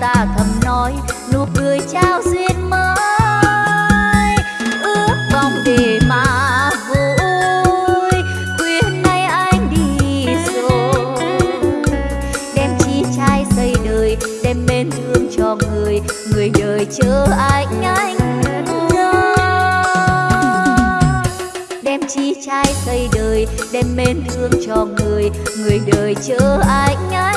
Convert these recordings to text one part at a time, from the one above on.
ta thầm nói, nụ cười trao duyên mới. Ước vọng để mà vui khuyên nay anh đi rồi. Đem chi trai xây đời, đem mến thương cho người người đời chờ anh anh đem chi trai xây đời, đem mến thương cho người người đời chờ anh anh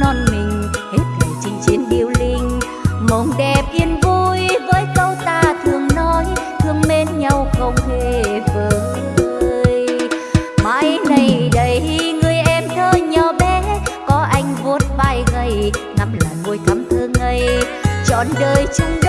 non mình, hết lòng chinh chiến điêu linh. Mộng đẹp yên vui với câu ta thường nói, thương mến nhau không hề vơi. Mãi này đây người em thơ nhỏ bé, có anh vuốt vai gầy, ngắm làn môi thắm thơ ngây. Trọn đời chung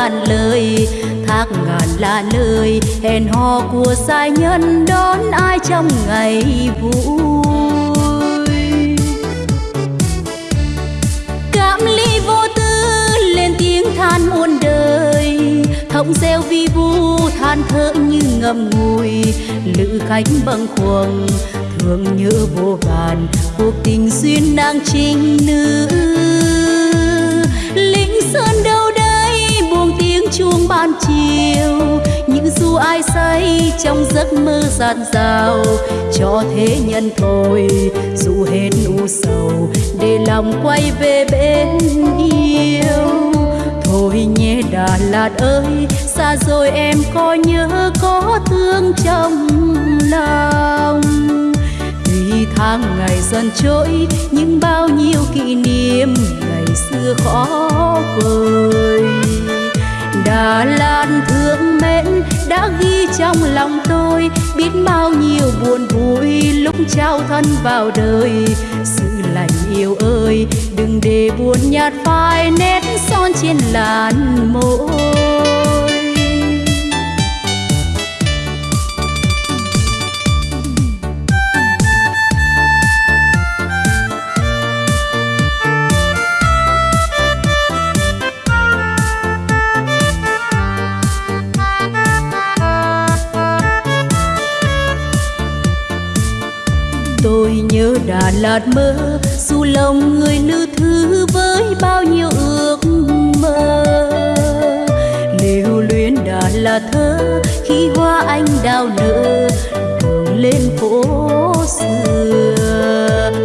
ngàn lời, thác ngàn là lời, hẹn hò của sai nhân đón ai trong ngày vui. Cảm ly vô tư lên tiếng than muôn đời thông reo vi vu than thở như ngầm ngùi. Lữ khách bâng khuâng, thương nhớ vô vàn, cuộc tình duyên nàng trinh nữ trong giấc mơ gian dào cho thế nhân thôi, dù hết u sầu, để lòng quay về bên yêu. Thôi nhé Đà Lạt ơi, xa rồi em có nhớ có thương trong lòng. Tuy tháng ngày dần trôi, nhưng bao nhiêu kỷ niệm ngày xưa khó vời Đà Lạt thương mến đã ghi trong lòng tôi biết bao nhiêu buồn vui lúc trao thân vào đời. Sự lành yêu ơi, đừng để buồn nhạt phai nét son trên làn môi. Nhớ Đà Lạt mơ, dù lòng người nữ thứ với bao nhiêu ước mơ. Lưu luyến Đà Lạt thơ, khi hoa anh đào nở đường lên phố xưa.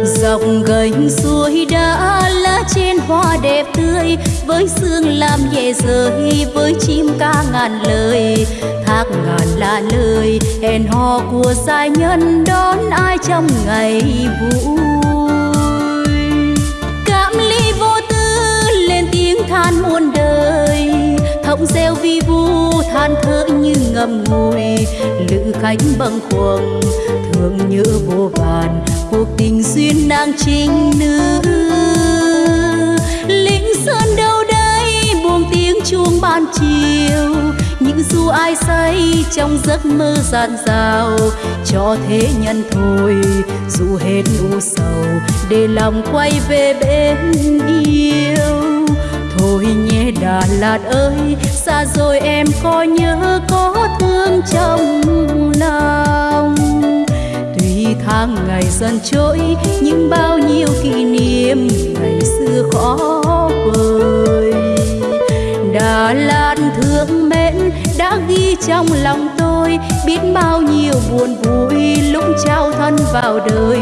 Dọc gành suối đã lá trên hoa đẹp với sương làm nhẹ rơi với chim ca ngàn lời. Thác ngàn là lời, hẹn hò của giai nhân, đón ai trong ngày vui. Cảm ly vô tư, lên tiếng than muôn đời. Thọng reo vi vu, than thở như ngầm ngùi. Lữ khách bâng khuâng, thương nhớ vô vàn, cuộc tình duyên nàng trinh nữ. Chuông ban chiều. Những du ai say trong giấc mơ gian dào. Cho thế nhân thôi, dù hết u sầu, để lòng quay về bên yêu. Thôi nhé Đà Lạt ơi, xa rồi em có nhớ có thương trong lòng. Tuy tháng ngày dần trôi, nhưng bao nhiêu kỷ niệm ngày xưa khó vời Đà lan thương mến đã ghi trong lòng tôi biết bao nhiêu buồn vui lúc trao thân vào đời.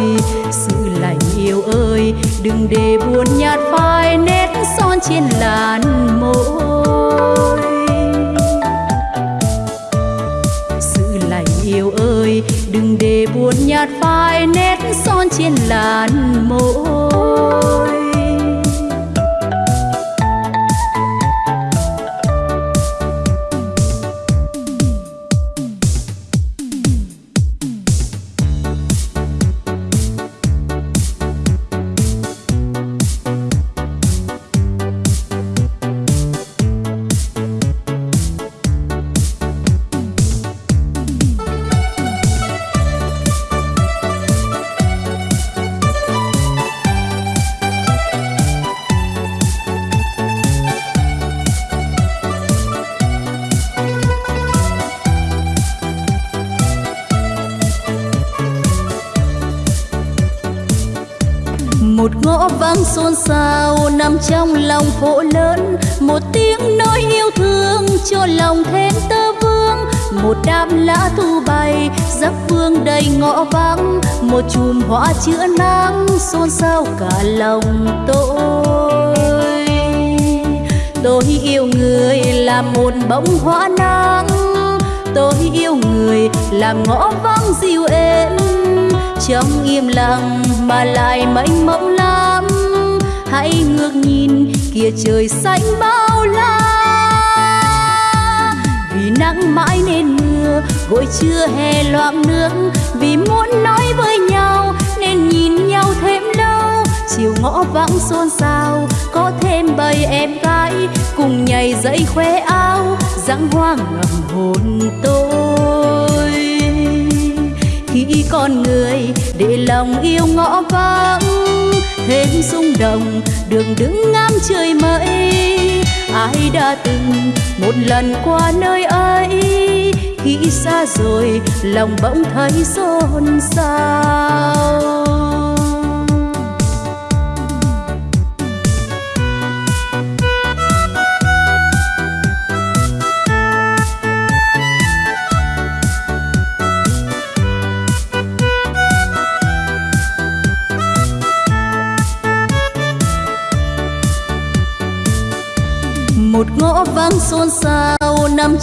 Sự lành yêu ơi, đừng để buồn nhạt phai nét son trên làn môi. Sự lành yêu ơi, đừng để buồn nhạt phai nét son trên làn môi. Trong lòng phố lớn. Một tiếng nói yêu thương cho lòng thêm tơ vương. Một đám lá thu bay giấc vương đầy ngõ vắng. Một chùm hoa chữa nắng, xôn xao cả lòng tôi. Tôi yêu người là một bông hoa nắng. Tôi yêu người làm ngõ vắng dịu êm. Trong im lặng mà lại mênh mông lắm hãy ngước nhìn, kia trời xanh bao la. Vì nắng mãi nên mưa gội chưa hè loạn nước. Vì muốn nói với nhau, nên nhìn nhau thêm lâu. Chiều ngõ vắng xôn xao, có thêm bầy em gái. Cùng nhảy dậy khoe áo dáng hoa ngầm hồn tôi. Khi con người để lòng yêu ngõ vắng, thêm rung động đường đứng ngắm trời mây. Ai đã từng một lần qua nơi ấy? Khi xa rồi, lòng bỗng thấy xôn xao.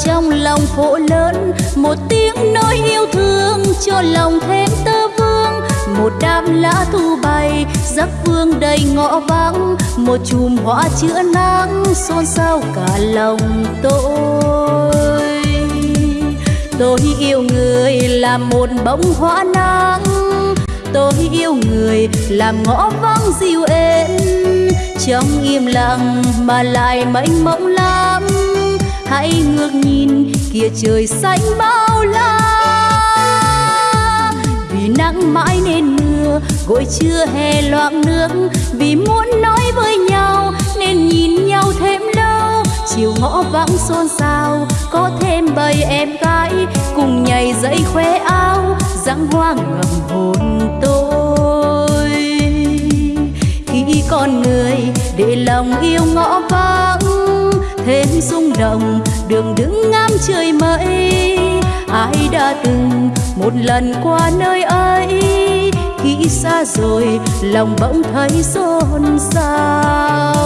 Trong lòng phố lớn. Một tiếng nói yêu thương cho lòng thêm tơ vương. Một đám lá thu bay, giấc vương đầy ngõ vắng. Một chùm hoa chữa nắng, xôn xao cả lòng tôi. Tôi yêu người là một bông hoa nắng. Tôi yêu người làm ngõ vắng dịu êm. Trong im lặng mà lại mênh mông lắm hãy ngước nhìn, kia trời xanh bao la. Vì nắng mãi nên mưa gội chưa hè loạn nước. Vì muốn nói với nhau, nên nhìn nhau thêm lâu. Chiều ngõ vắng xôn xao, có thêm bầy em gái. Cùng nhảy dậy khoe áo dáng hoa ngầm hồn tôi. Khi con người để lòng yêu ngõ thêm rung động đường đứng ngắm trời mây. Ai đã từng một lần qua nơi ấy? Khi xa rồi, lòng bỗng thấy xôn xao.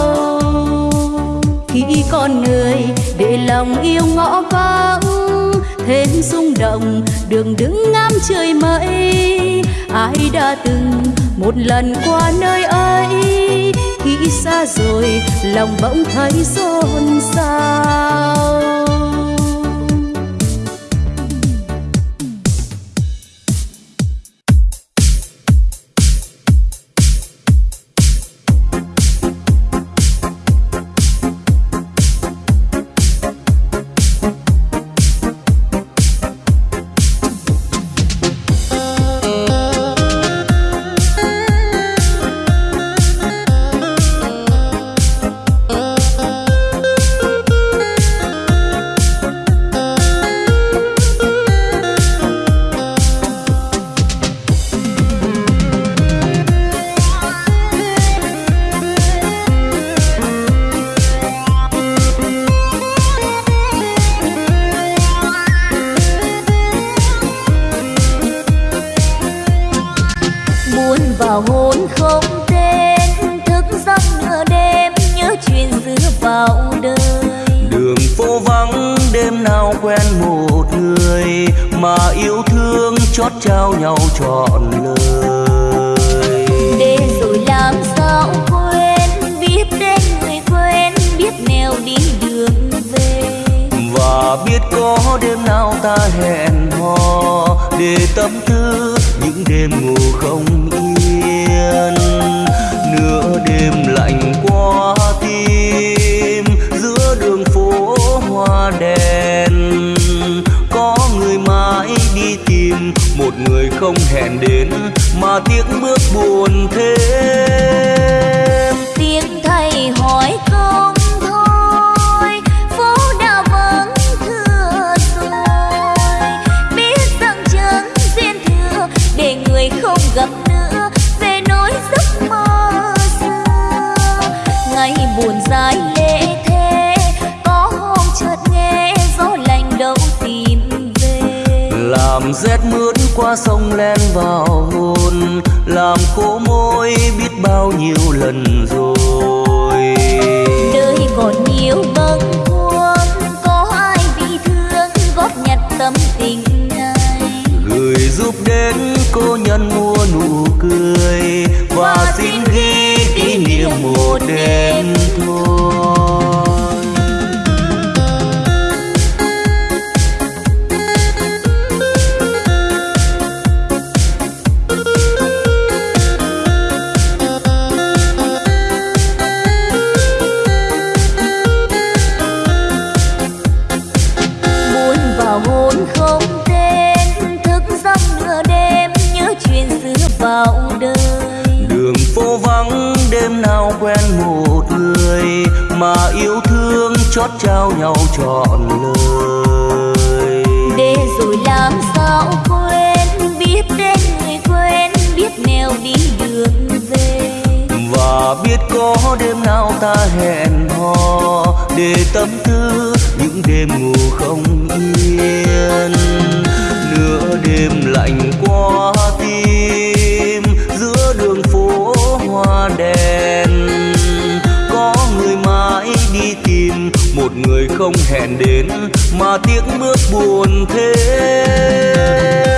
Khi con người để lòng yêu ngõ vắng thêm rung động đường đứng ngắm trời mây. Ai đã từng một lần qua nơi ấy? Khi xa rồi lòng bỗng thấy xôn xao. một người không hẹn đến mà tiếc bước buồn thế. qua sông len vào hồn làm khô môi biết bao nhiêu lần rồi. Đời còn nhiều bâng khuâng có ai bị thương góp nhặt tâm tình này. Gửi giúp đến cô nhân mua nụ cười và xin ghi kỷ niệm một đêm thôi. ta hẹn hò để tâm tư những đêm ngủ không yên. Nửa đêm lạnh qua tim, giữa đường phố hoa đèn. Có người mãi đi tìm, một người không hẹn đến mà tiếng bước buồn thế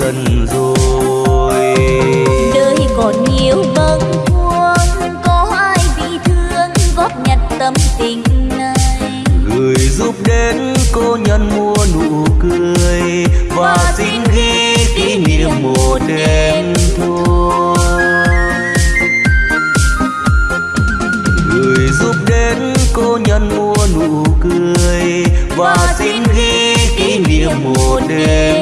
lần rồi. Đời còn nhiều bâng khuâng có ai bị thương? Góp nhặt tâm tình này. Gửi giúp đến cô nhân mua nụ cười và, và xin ghi kỷ niệm một đêm thôi. Gửi giúp đến cô nhân mua nụ cười và xin ghi kỷ niệm một đêm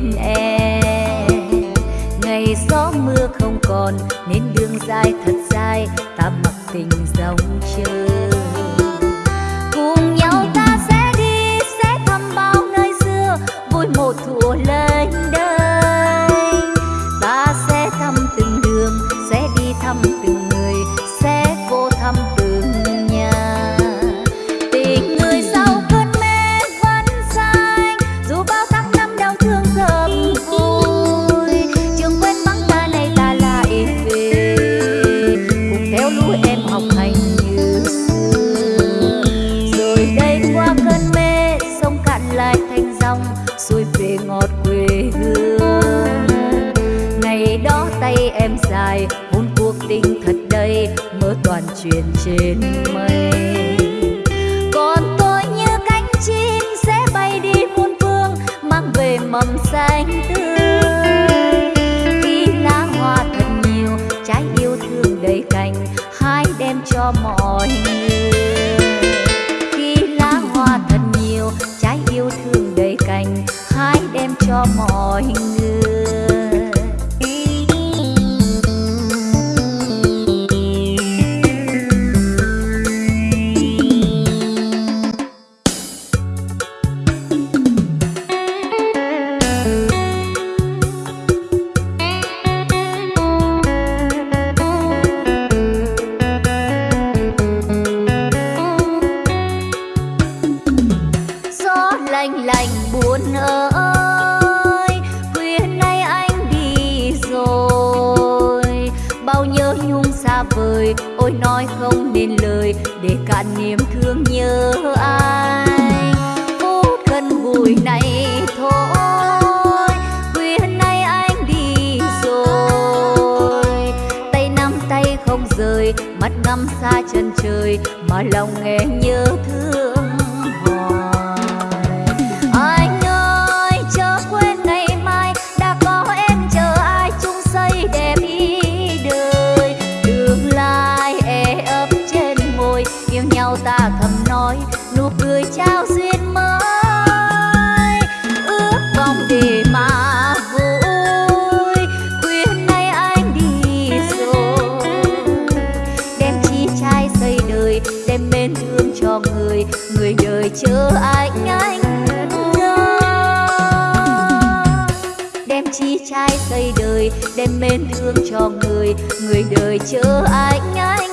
bên em. Ngày gió mưa không còn, nên đường dài thật dài, ta mặc tình dòng chơi rơi mắt ngắm xa chân trời mà lòng nghe nhớ thương. thương cho người người đời chờ ai nhái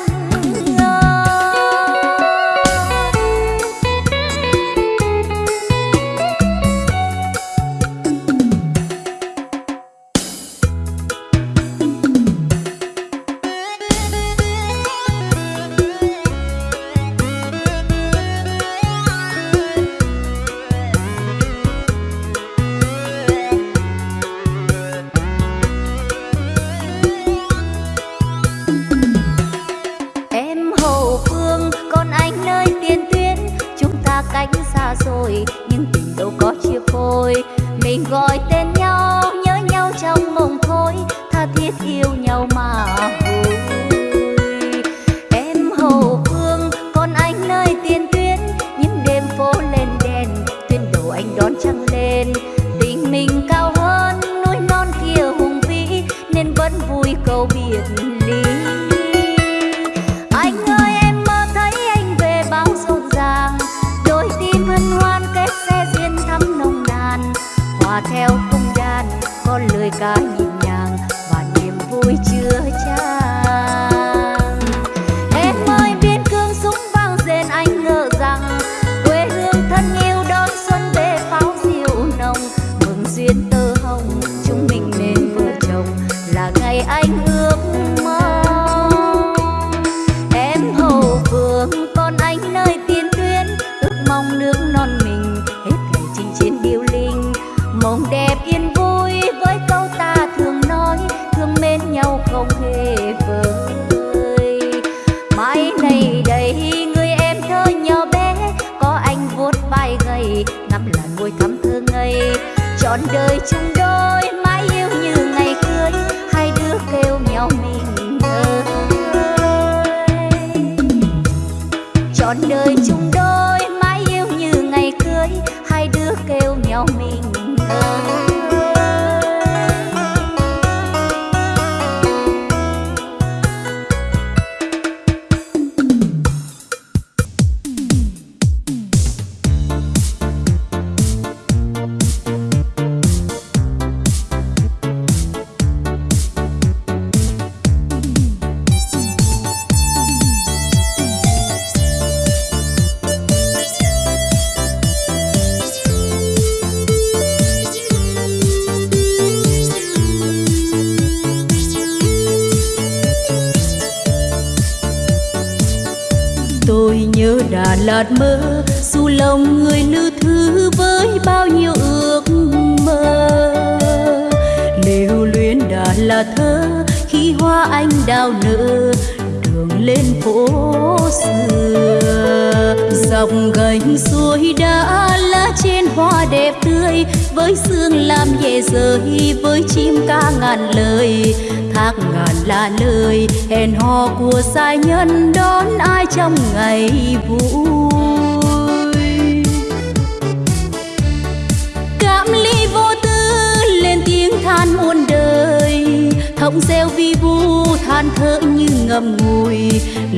thống reo vi vu, than thở như ngầm ngùi.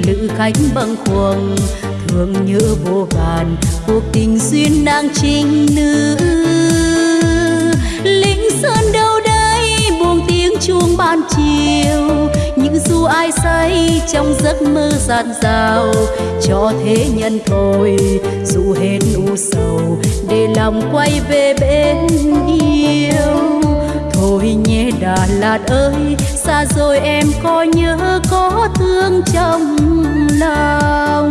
Lữ khách bâng khuâng, thương nhớ vô vàn. Cuộc tình duyên nàng trinh nữ. Lính sơn đâu đây, buông tiếng chuông ban chiều. Những du ai say trong giấc mơ gian dào. Cho thế nhân thôi dù hết u sầu, để lòng quay về bên yêu. Thôi nhé Đà Lạt ơi xa rồi em có nhớ có thương trong lòng.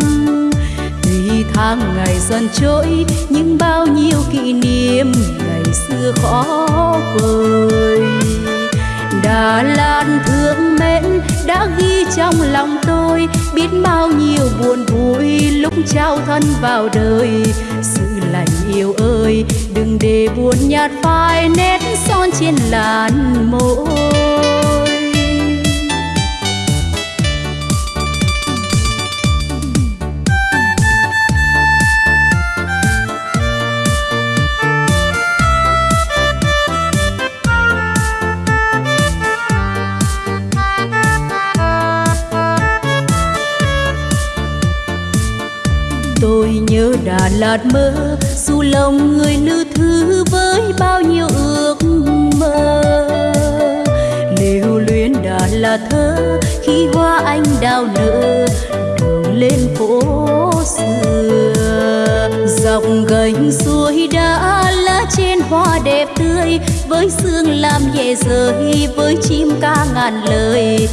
Tuy tháng ngày dần trôi, nhưng bao nhiêu kỷ niệm ngày xưa khó vời. Đà lan thương mến đã ghi trong lòng tôi, biết bao nhiêu buồn vui lúc trao thân vào đời. Sự lành yêu ơi, đừng để buồn nhạt phai nét son trên làn môi. Đà Lạt mơ, dù lòng người nữ thứ với bao nhiêu ước mơ. Lưu luyến Đà Lạt thơ, khi hoa anh đào nở đường lên phố xưa. Dọc gành suối đã lá trên hoa đẹp tươi, với sương làm nhẹ rơi với chim ca ngàn lời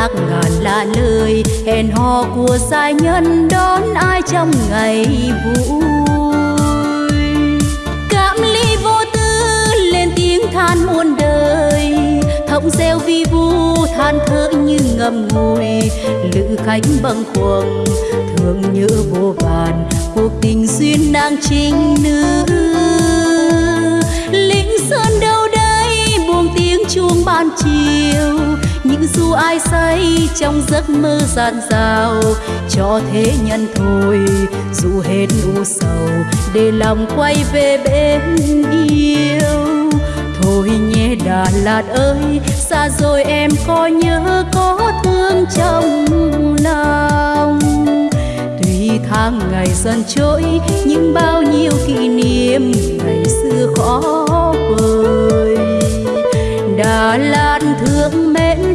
lạc ngàn là lời, hẹn hò của giai nhân, đón ai trong ngày vui. Cảm ly vô tư, lên tiếng than muôn đời. Thọng reo vi vu, than thở như ngầm ngùi. Lữ khách bâng khuâng, thương nhớ vô vàn. Cuộc tình duyên nàng trinh nữ. Lĩnh sơn đâu đây, buông tiếng chuông ban chiều du ai say, trong giấc mơ gian dào, cho thế nhân thôi, dù hết u sầu, để lòng quay về bên yêu. Thôi nhé Đà Lạt ơi, xa rồi em có nhớ có thương trong lòng. Tuy tháng ngày dần trôi, nhưng bao nhiêu kỷ niệm ngày xưa khó vời Đà Lạt thương mến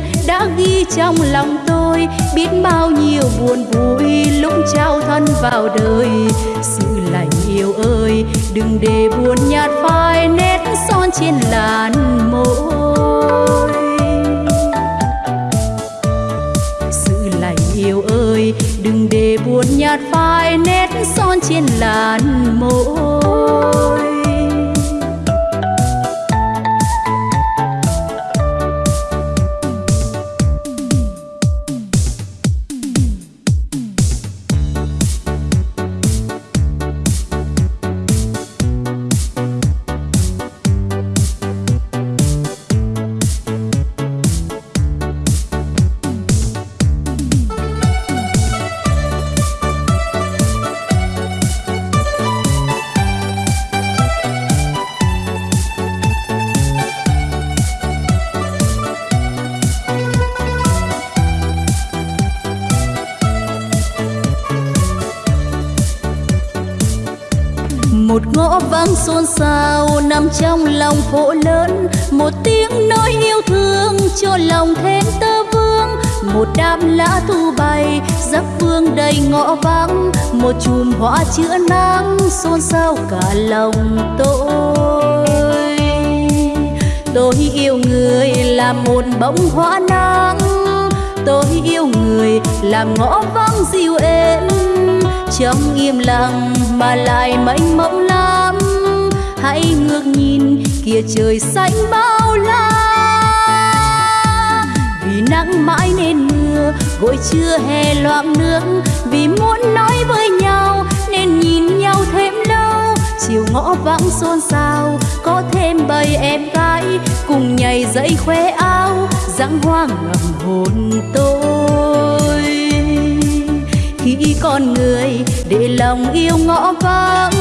đã ghi trong lòng tôi, biết bao nhiêu buồn vui lúc trao thân vào đời. Sự lành yêu ơi, đừng để buồn nhạt phai nét son trên làn môi sự lành yêu ơi, đừng để buồn nhạt phai nét son trên làn môi ngõ vắng, một chùm hoa chữa nắng xôn xao cả lòng tôi. Tôi yêu người là một bông hoa nắng, tôi yêu người làm ngõ vắng dịu êm. Trong im lặng mà lại mênh mông lắm, hãy ngước nhìn kia trời xanh bao la. Vì nắng mãi nên mưa, gội chưa hè loạn nước vì muốn nói với nhau nên nhìn nhau thêm lâu. Chiều ngõ vắng xôn xao, có thêm bầy em gái cùng nhảy dậy khoe áo dáng hoa ngầm hồn tôi, khi con người để lòng yêu ngõ vắng,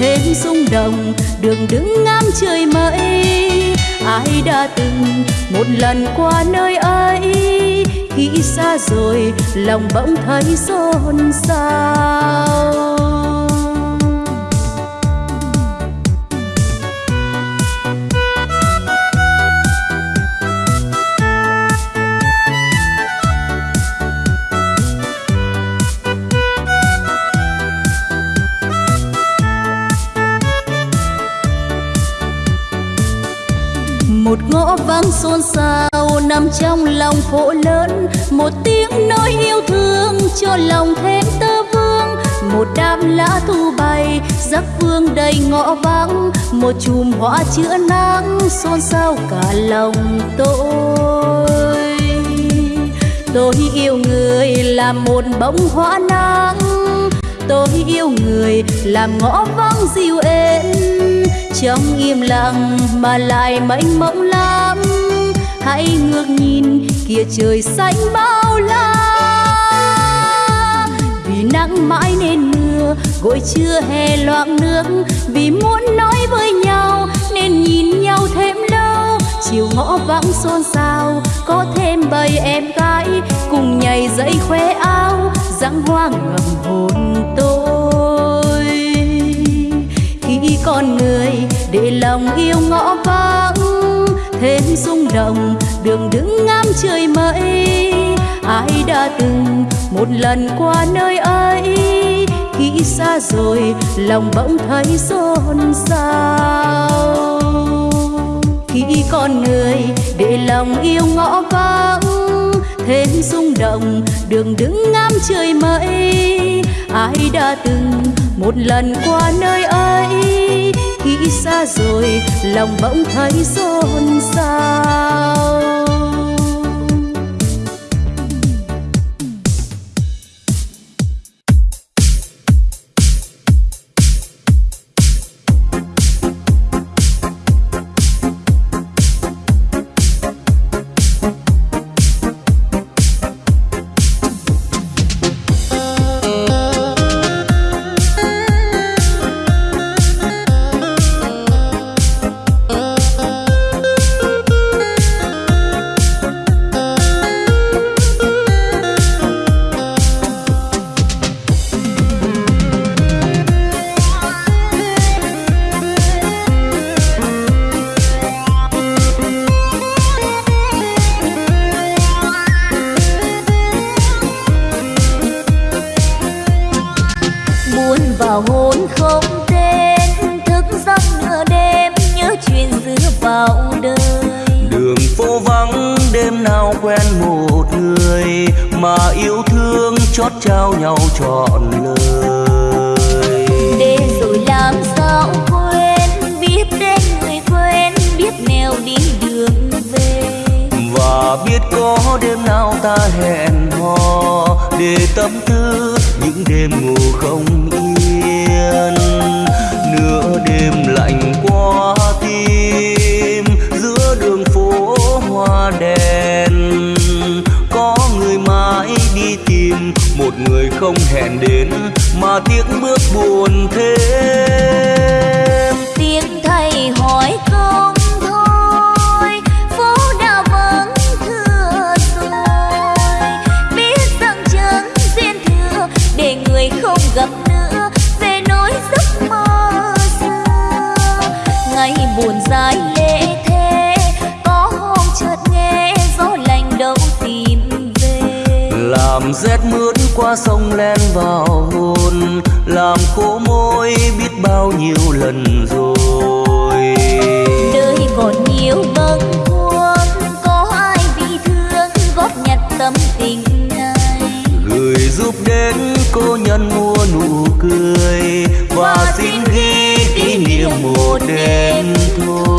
thêm rung động đường đứng ngắm trời mây. Ai đã từng một lần qua nơi ấy khi xa rồi lòng bỗng thấy xôn xao. Một ngõ vắng xôn xao nằm trong lòng phố lớn. Một tiếng nói yêu thương cho lòng thêm tơ vương. Một đám lá thu bay, giấc vương đầy ngõ vắng. Một chùm hoa chữa nắng, xôn xao cả lòng tôi. Tôi yêu người là một bông hoa nắng. Tôi yêu người làm ngõ vắng dịu êm. Trong im lặng mà lại mênh mông hãy ngước nhìn kia trời xanh bao la. Vì nắng mãi nên mưa gội chưa hè loạn nước. Vì muốn nói với nhau, nên nhìn nhau thêm lâu. Chiều ngõ vắng xôn xao, có thêm bầy em gái. Cùng nhảy dậy khoe áo dáng hoa ngầm hồn tôi. Khi con người để lòng yêu ngõ vắng thêm rung động đường đứng ngắm trời mây. Ai đã từng một lần qua nơi ấy? Khi xa rồi, lòng bỗng thấy xôn xao. Khi con người để lòng yêu ngõ vắng thêm rung động đường đứng ngắm trời mây. Ai đã từng một lần qua nơi ấy? Xa rồi lòng bỗng thấy xôn xao. Đêm nào ta hẹn hò để tâm tư những đêm ngủ không yên. Nửa đêm lạnh qua tim, giữa đường phố hoa đèn. Có người mãi đi tìm, một người không hẹn đến mà tiếng bước buồn thế qua sông len vào hồn làm khô môi biết bao nhiêu lần rồi. Đời còn nhiều bâng khuâng có ai bị thương góp nhặt tâm tình này. Gửi giúp đến cô nhân mua nụ cười và xin ghi kỷ niệm một đêm thôi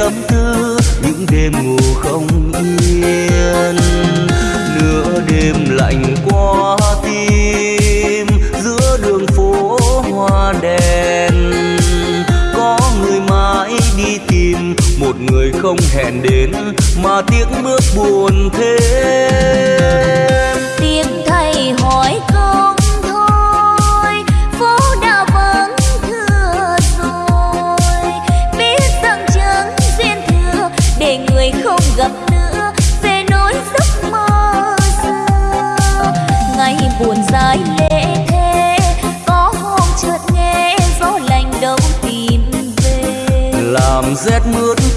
tâm tư, những đêm ngủ không yên. Nửa đêm lạnh qua tim, giữa đường phố hoa đèn. Có người mãi đi tìm, một người không hẹn đến, mà tiếng bước buồn thêm.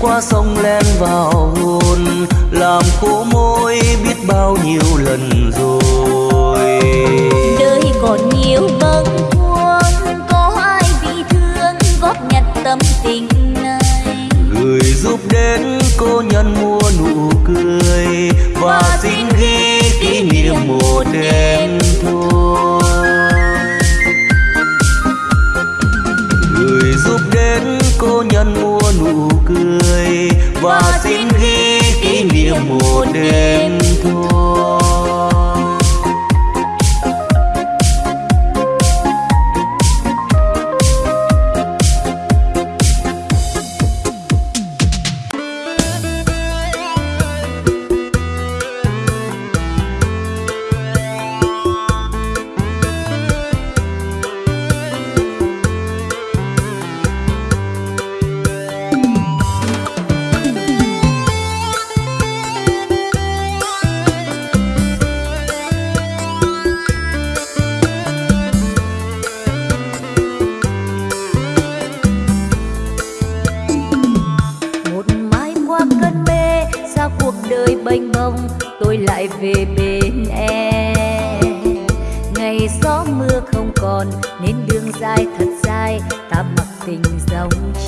Qua sông len vào hồn làm khô môi biết bao nhiêu lần rồi. Đời còn nhiều bâng khuâng có ai bị thương góp nhặt tâm tình này. Gửi giúp đến cô nhân mua nụ cười và, và xin ghi kỷ niệm một đêm và xin ghi kỷ niệm một đêm thôi.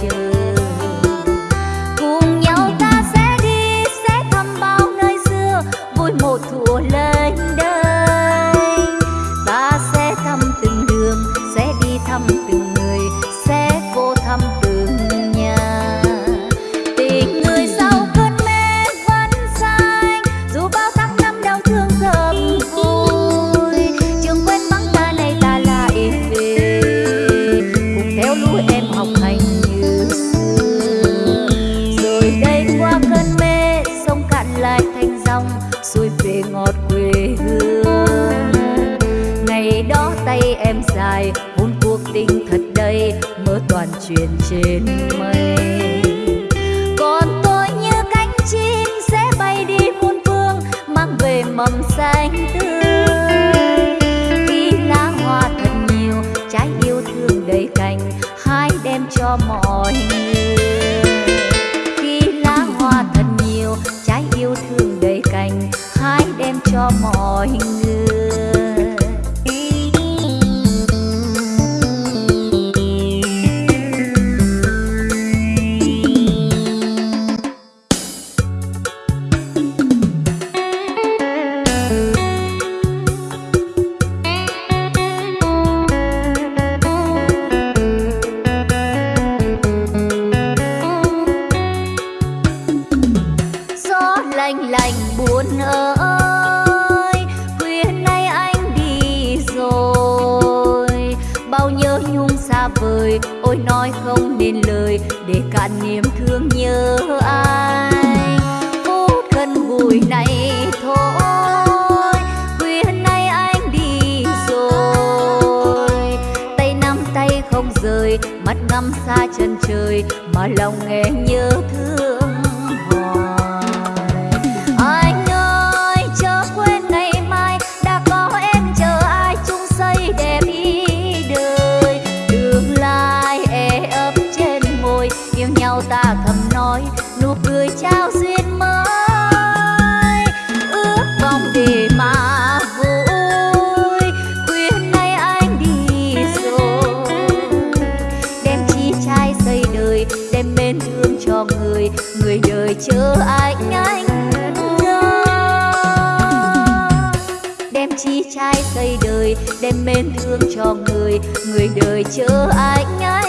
chờ người đời chờ anh anh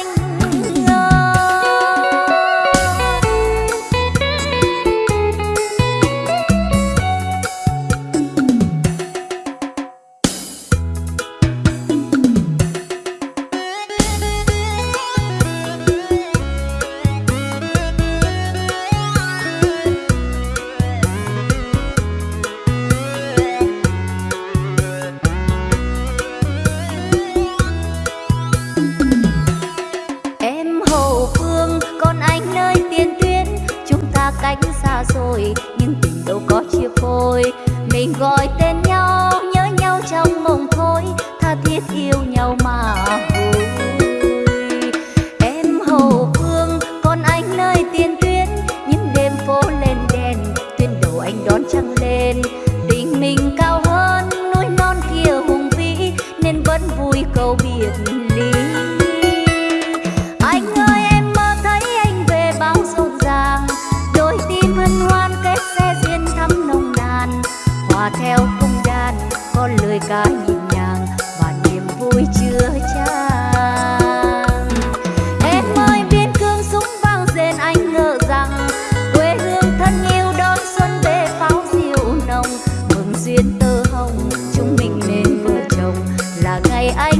I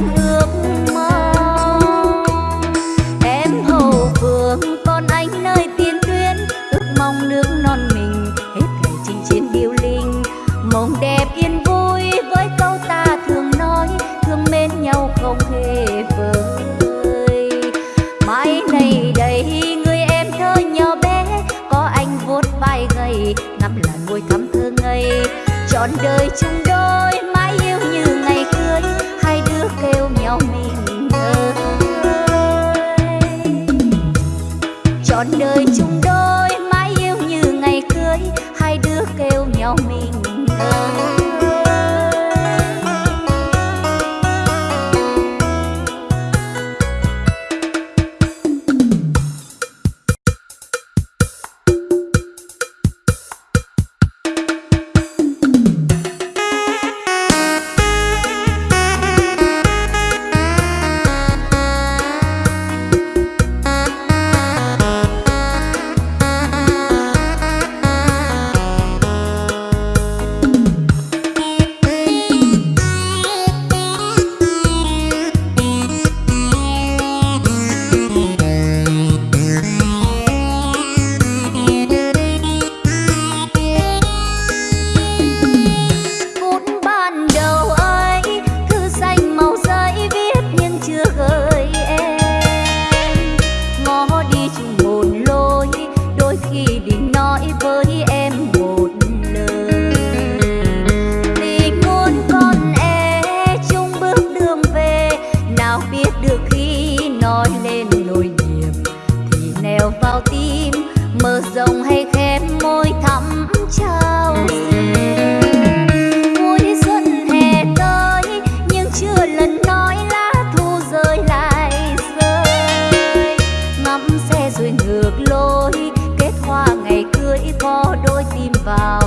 fall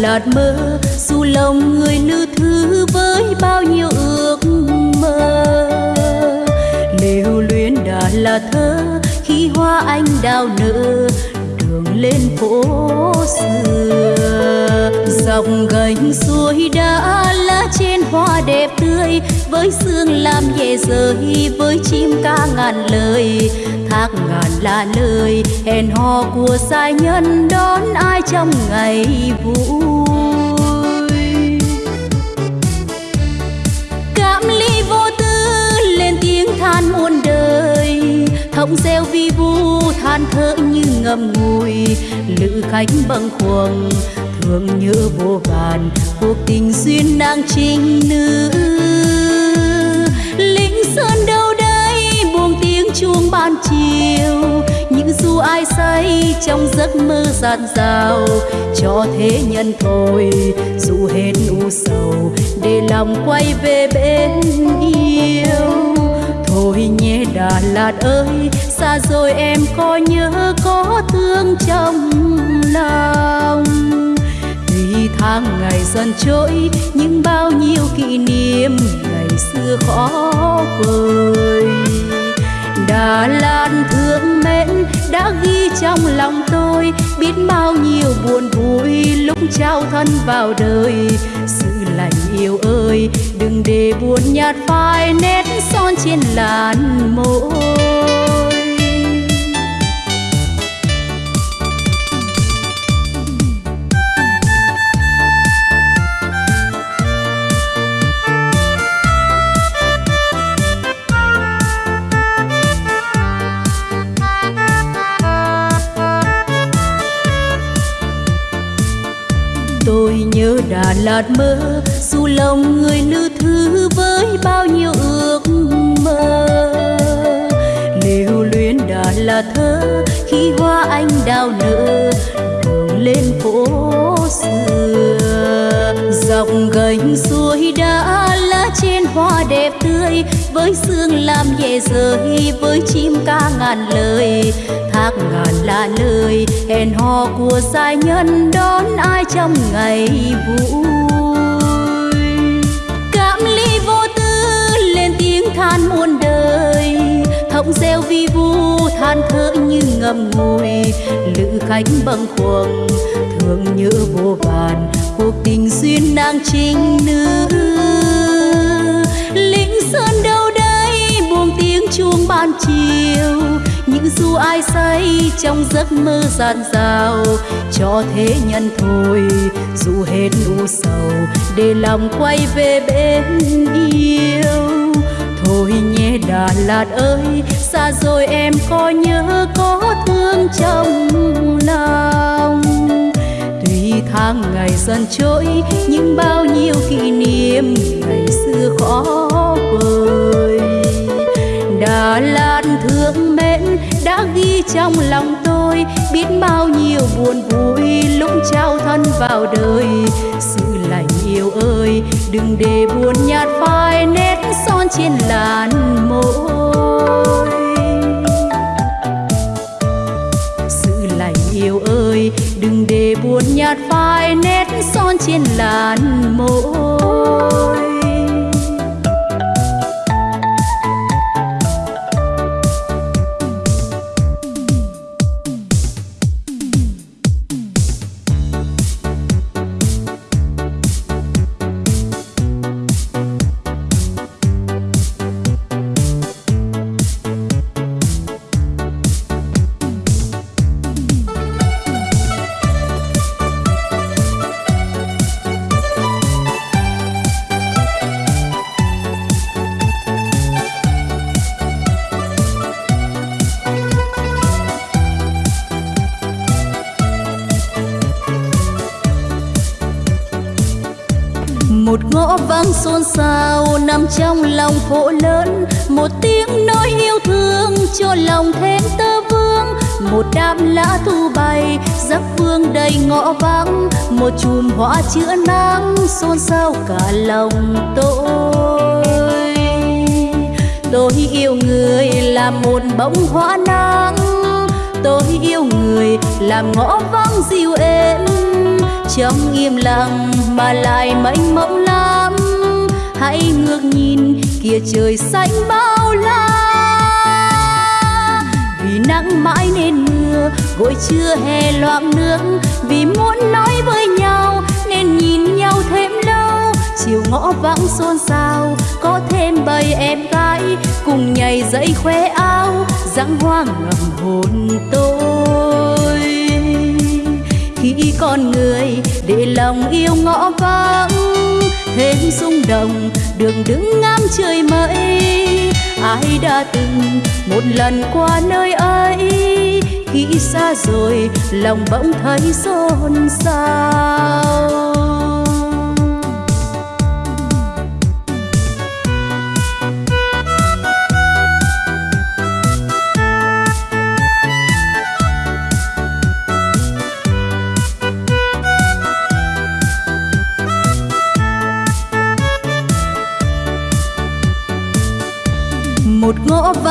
Lạt mơ, dù lòng người nữ thư với bao nhiêu ước mơ. Lưu luyến đã là thơ, khi hoa anh đào nở, đường lên phố xưa. Dòng gành suối đã lá trên hoa đẹp tươi với sương làm về rơi với chim ca ngàn lời, thác ngàn là lời, hẹn hò của sai nhân đón ai trong ngày vui. Cảm ly vô tư lên tiếng than muôn đời thông reo vi vu than thở như ngầm ngùi, lữ khách bâng khuâng, thương nhớ vô vàn, cuộc tình duyên đang trinh nữ chuông ban chiều. Những du ai say trong giấc mơ dạt dào cho thế nhân thôi, dù hết u sầu, để lòng quay về bên yêu. Thôi nhé Đà Lạt ơi, xa rồi em có nhớ có thương trong lòng. Tuy tháng ngày dần trôi, nhưng bao nhiêu kỷ niệm ngày xưa khó vời Đà Lạt thương mến đã ghi trong lòng tôi biết bao nhiêu buồn vui lúc trao thân vào đời. Sự lạnh yêu ơi, đừng để buồn nhạt phai nét son trên làn môi. Tôi nhớ Đà Lạt mơ. Dù lòng người lữ thư với bao nhiêu ước mơ. Lưu luyến Đà Lạt thơ, khi hoa anh đào nở đường lên phố xưa. Dọc gành suối đã lá trên hoa đẹp tươi, với sương làm nhẹ rơi, với chim ca ngàn lời thác ngàn là lời, hẹn hò của giai nhân đón ai trong ngày vui. Cảm ly vô tư lên tiếng than muôn đời thông reo vi vu than thở như ngầm ngùi. Lữ khách bâng khuâng, thương nhớ vô vàn, cuộc tình duyên nàng trinh nữ. Lính sơn đâu đây, buông tiếng chuông ban chiều Vâng, dù ai say, trong giấc mơ giàn dào, cho thế nhân thôi, dù hết u sầu, để lòng quay về bên yêu. Thôi nhé Đà Lạt ơi, xa rồi em có nhớ, có thương trong lòng. Tuy tháng ngày dần trôi, nhưng bao nhiêu kỷ niệm ngày xưa khó vời mà lan thương mến đã ghi trong lòng tôi biết bao nhiêu buồn vui lúc trao thân vào đời. Sự lành yêu ơi, đừng để buồn nhạt phai nét son trên làn môi. Sự lành yêu ơi, đừng để buồn nhạt phai nét son trên làn môi. Nằm trong lòng phố lớn. Một tiếng nói yêu thương cho lòng thêm tơ vương. Một đám lá thu bay giấc vương đầy ngõ vắng. Một chùm hoa chữa nắng, xôn xao cả lòng tôi. Tôi yêu người là một bông hoa nắng. Tôi yêu người làm ngõ vắng dịu êm. Trong im lặng mà lại mênh mông hãy ngước nhìn kia trời xanh bao la. Vì nắng mãi nên mưa, gội chưa hè loạn nước. Vì muốn nói với nhau, nên nhìn nhau thêm lâu. Chiều ngõ vắng xôn xao, có thêm bầy em gái. Cùng nhảy dậy khoe áo dáng hoa ngầm hồn tôi. Khi con người để lòng yêu ngõ vắng thêm rung động, đường đứng ngắm trời mây. Ai đã từng một lần qua nơi ấy? Khi xa rồi, lòng bỗng thấy xôn xao.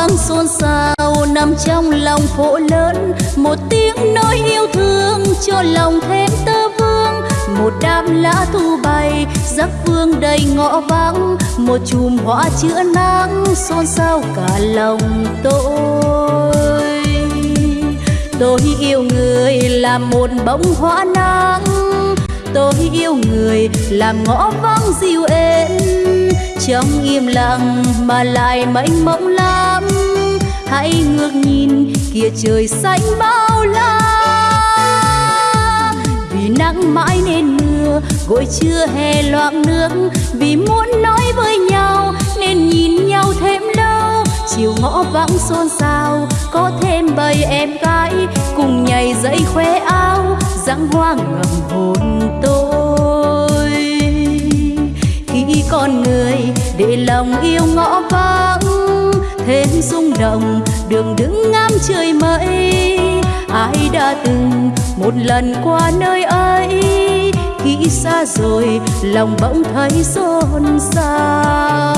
Ngõ xôn xao nằm trong lòng phố lớn. Một tiếng nói yêu thương cho lòng thêm tơ vương. Một đám lá thu bay, giấc vương đầy ngõ vắng. Một chùm hoa chữa nắng xôn xao cả lòng tôi. Tôi yêu người là một bông hoa nắng. Tôi yêu người làm ngõ vắng dịu êm. Trong im lặng mà lại mênh mông lắm hãy ngước nhìn, kia trời xanh bao la. Vì nắng mãi nên mưa gội chưa hè loạn nước. Vì muốn nói với nhau, nên nhìn nhau thêm lâu. Chiều ngõ vắng xôn xao, có thêm bầy em gái. Cùng nhảy dậy khoe áo dáng hoa ngầm hồn tôi. Khi con người để lòng yêu ngõ vắng thêm rung động, đường đứng ngắm trời mây. Ai đã từng một lần qua nơi ấy? Khi xa rồi, lòng bỗng thấy xôn xao.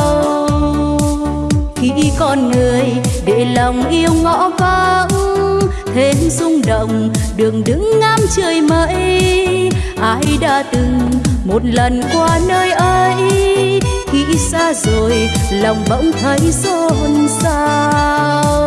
Khi con người để lòng yêu ngõ vắng, thêm rung động, đường đứng ngắm trời mây. Ai đã từng một lần qua nơi ấy? Khi xa rồi lòng bỗng thấy xôn xao.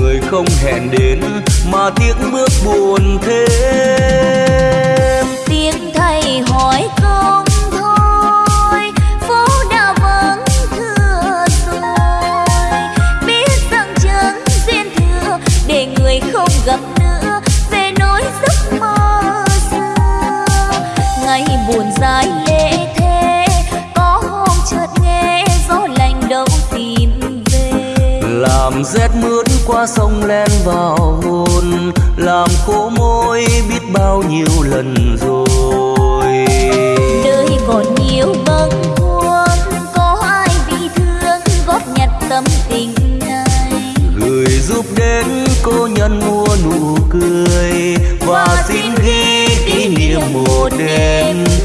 người không hẹn đến mà tiếc bước buồn thế. Qua sông len vào hồn làm khô môi biết bao nhiêu lần rồi. Đời còn nhiều bâng khuâng có ai vì thương góp nhặt tâm tình này? Gửi giúp đến cô nhân mua nụ cười và xin ghi kỷ niệm một đêm thôi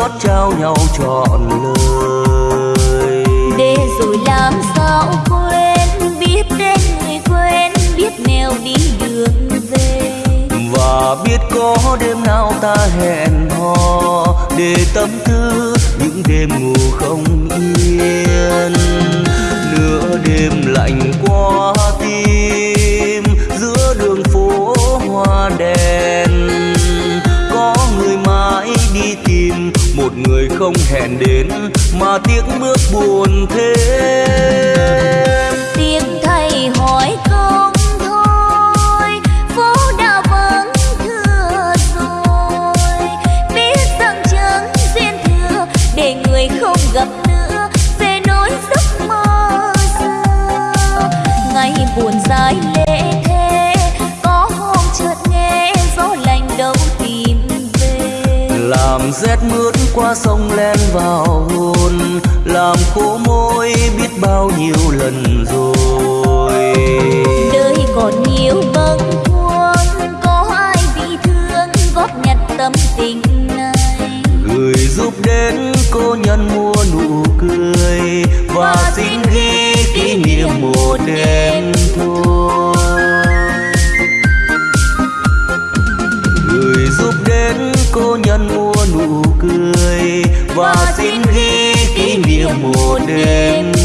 chót trao nhau trọn lời. Để rồi làm sao quên biết tên người quên biết nẻo đi đường về. Và biết có đêm nào ta hẹn hò để tâm tư những đêm ngủ không yên. Nửa đêm lạnh qua không hẹn đến mà tiếc bước buồn thêm mướt qua sông len vào hồn làm khô môi biết bao nhiêu lần rồi. Đời còn nhiều bâng khuâng có ai vì thương góp nhặt tâm tình này. Gửi giúp đến cô nhân mua nụ cười và xin ghi kỷ niệm một đêm mùa một đêm.